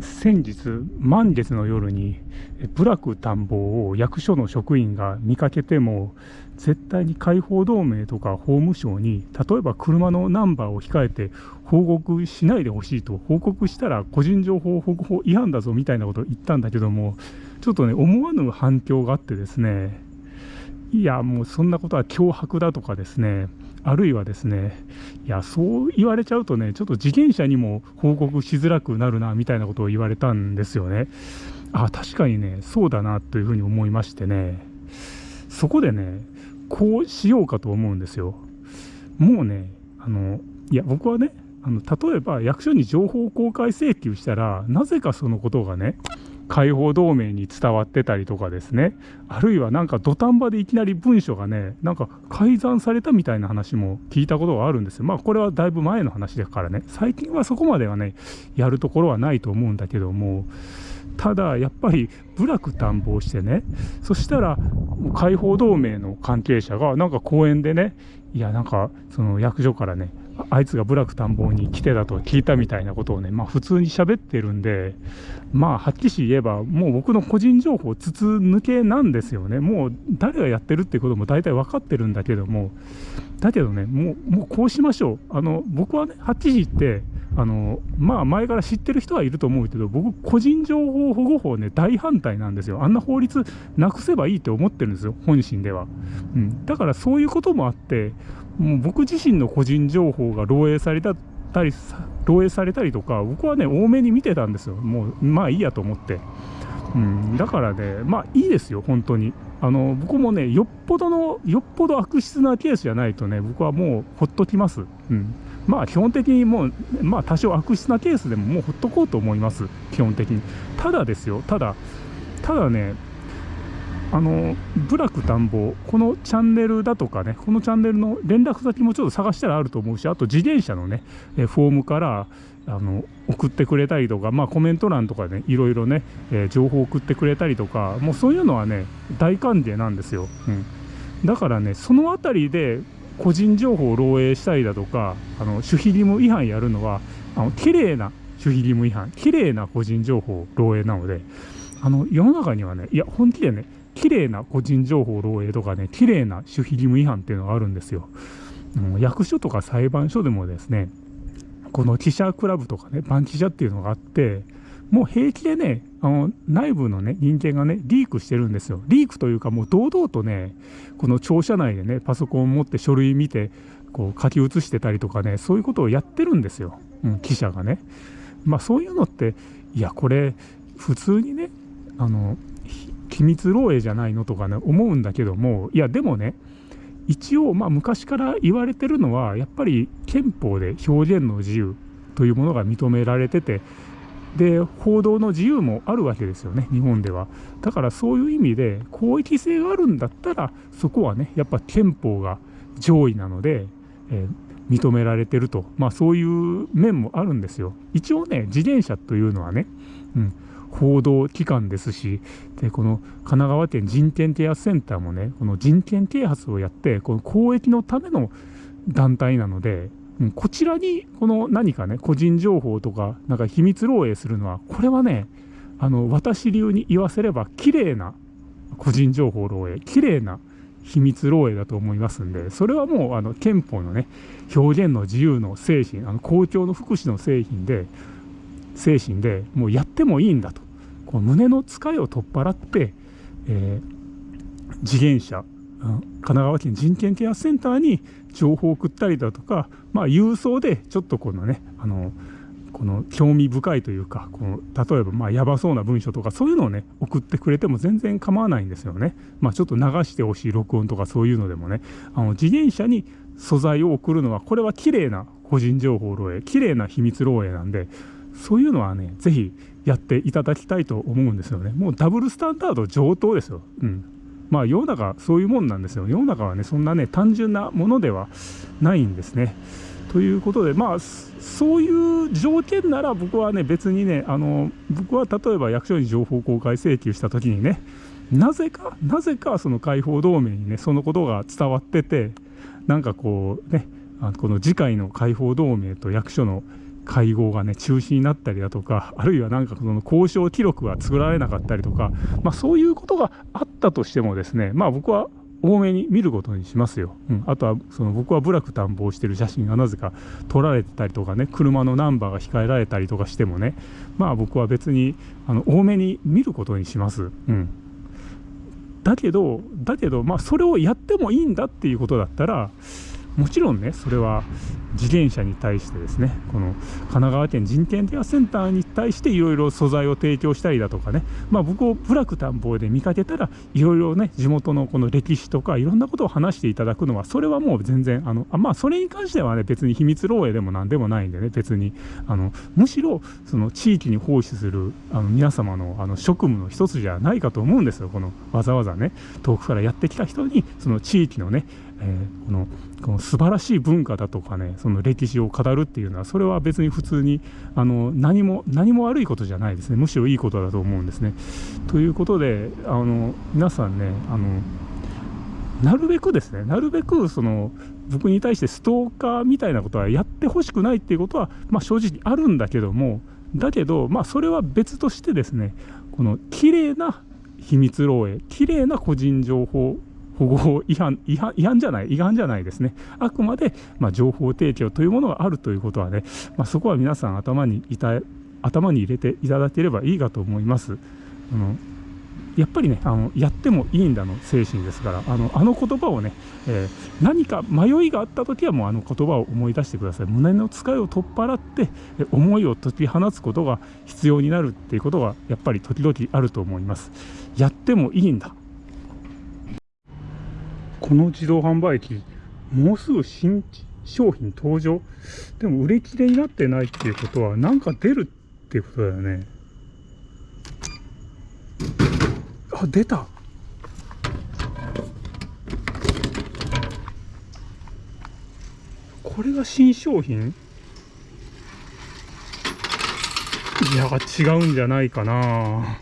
先日満月の夜に部落探訪を役所の職員が見かけても絶対に解放同盟とか法務省に例えば車のナンバーを控えて報告しないでほしいと報告したら個人情報保護法違反だぞみたいなことを言ったんだけどもちょっとね思わぬ反響があってですねいやもうそんなことは脅迫だとかですねあるいはですね、いや、そう言われちゃうとね、ちょっと自転車にも報告しづらくなるなみたいなことを言われたんですよね。あ、確かにね、そうだなというふうに思いましてね、そこでね、こうしようかと思うんですよ。もうね、あのいや、僕はね、あの例えば役所に情報公開請求したら、なぜかそのことがね、解放同盟に伝わってたりとかですね、あるいはなんか土壇場でいきなり文書がね、なんか改ざんされたみたいな話も聞いたことがあるんですよ。まあこれはだいぶ前の話だからね、最近はそこまではね、やるところはないと思うんだけども、ただやっぱり部落探訪してね、そしたら解放同盟の関係者がなんか公園でね、いやなんかその役所からね、あいつが部落探訪に来てたと聞いたみたいなことをね、まあ、普通に喋ってるんで、まあ、はっきり言えば、もう僕の個人情報、筒抜けなんですよね、もう誰がやってるってことも大体分かってるんだけども、だけどね、もうもうこうしましょう、あの僕はね、はっきり言って、あのまあ、前から知ってる人はいると思うけど、僕、個人情報保護法ね、大反対なんですよ、あんな法律なくせばいいと思ってるんですよ、本心では。うん、だからそういうこともあって、もう僕自身の個人情報が漏洩されたり漏洩されたりとか僕はね多めに見てたんですよ。もうまあいいやと思って、うん、だからねまあいいですよ本当に。あの僕もねよっぽどのよっぽど悪質なケースじゃないとね僕はもうほっときます、うん、まあ基本的にもうまあ多少悪質なケースでももうほっとこうと思います。基本的に。ただですよただただねあの部落探訪、このチャンネルだとかね、このチャンネルの連絡先もちょっと探したらあると思うし、あと自転車のね、フォームからあの送ってくれたりとか、まあ、コメント欄とか、ね、いろいろね、えー、情報送ってくれたりとか、もうそういうのはね、大歓迎なんですよ。うん、だからね、そのあたりで個人情報を漏洩したりだとか、あの守秘義務違反やるのは、あの綺麗な守秘義務違反、綺麗な個人情報漏洩なので、あの世の中にはね、いや、本気でね、綺麗な個人情報漏洩とかね、綺麗な守秘義務違反っていうのがあるんですよ。役所とか裁判所でもですね、この記者クラブとかね、バン記者っていうのがあって、もう平気でね、あの内部のね、人間がね、リークしてるんですよ。リークというか、もう堂々とね、この庁舎内でね、パソコンを持って書類見て、こう書き写してたりとかね、そういうことをやってるんですよ、うん、記者がね。まあそういうのって、いや、これ、普通にね、あの機密漏洩じゃないのとかね思うんだけどもいやでもね一応まあ昔から言われてるのはやっぱり憲法で表現の自由というものが認められててで報道の自由もあるわけですよね日本では。だからそういう意味で公益性があるんだったらそこはねやっぱ憲法が上位なので、えー、認められてると。まあそういう面もあるんですよ。一応ね自転車というのはね、うん、報道機関ですしでこの神奈川県人権啓発センターもねこの人権啓発をやってこの公益のための団体なのでこちらにこの何かね個人情報とかなんか秘密漏洩するのはこれはねあの私流に言わせれば綺麗な個人情報漏洩綺麗な秘密漏洩だと思いますんでそれはもうあの憲法のね表現の自由の精神あの公共の福祉の製品で精神でもうやってもいいんだと。この胸の疲れを取っ払って、えー、自転車神奈川県人権ケアセンターに情報を送ったりだとか、まあ、郵送でちょっとこのねあのこの興味深いというかこの例えばまあやばそうな文章とかそういうのをね送ってくれても全然構わないんですよね。まあ、ちょっと流してほしい録音とかそういうのでもねあの自転車に素材を送るのはこれは綺麗な個人情報漏洩綺麗な秘密漏洩なんでそういうのはね是非やっていただきたいと思うんですよね。もうダブルスタンダード上等ですよ。うん。まあ世の中そういうもんなんですよ。世の中はね、そんなね、単純なものではないんですね。ということで、まあ、そういう条件なら僕はね、別にね、あの、僕は例えば役所に情報公開請求した時にね、なぜか、なぜかその解放同盟にね、そのことが伝わってて、なんかこうね、あこの次回の解放同盟と役所の会合がね中止になったりだとかあるいはなんかその交渉記録が作られなかったりとか、まあ、そういうことがあったとしてもですねまあ僕は多めに見ることにしますよ、うん、あとはその僕は部落探訪してる写真がなぜか撮られてたりとかね車のナンバーが控えられたりとかしてもねまあ僕は別にあの多めに見ることにします、うん、だけどだけどまあそれをやってもいいんだっていうことだったらもちろんねそれは自転車に対してですねこの神奈川県人権ケアセンターに対していろいろ素材を提供したりだとかねまあ僕を部落探訪で見かけたらいろいろね地元のこの歴史とかいろんなことを話していただくのはそれはもう全然あのあまあそれに関してはね別に秘密漏洩でも何でもないんでね別にあのむしろその地域に奉仕するあの皆様のあの職務の一つじゃないかと思うんですよこのわざわざね遠くからやってきた人にその地域のねえー、このこの素晴らしい文化だとかねその歴史を語るっていうのはそれは別に普通にあの何も何も悪いことじゃないですねむしろいいことだと思うんですね。ということであの皆さんねあのなるべくですねなるべくその僕に対してストーカーみたいなことはやってほしくないっていうことは、まあ、正直あるんだけどもだけど、まあ、それは別としてですねこの綺麗な秘密漏洩綺麗な個人情報保護法違反違反違反じゃない違反じゃないですね。あくまで、まあ、情報提供というものがあるということはね、まあ、そこは皆さん頭にいた頭に入れていただければいいかと思います。あのやっぱりねあのやってもいいんだの精神ですからあのあの言葉をね、えー、何か迷いがあった時はもうあの言葉を思い出してください。胸の使いを取っ払って思いを解き放つことが必要になるっていうことがやっぱり時々あると思います。やってもいいんだ。この自動販売機、もうすぐ新商品登場。でも売れ切れになってないっていうことは、なんか出るっていうことだよね。あ、出た。これが新商品？いや、違うんじゃないかな。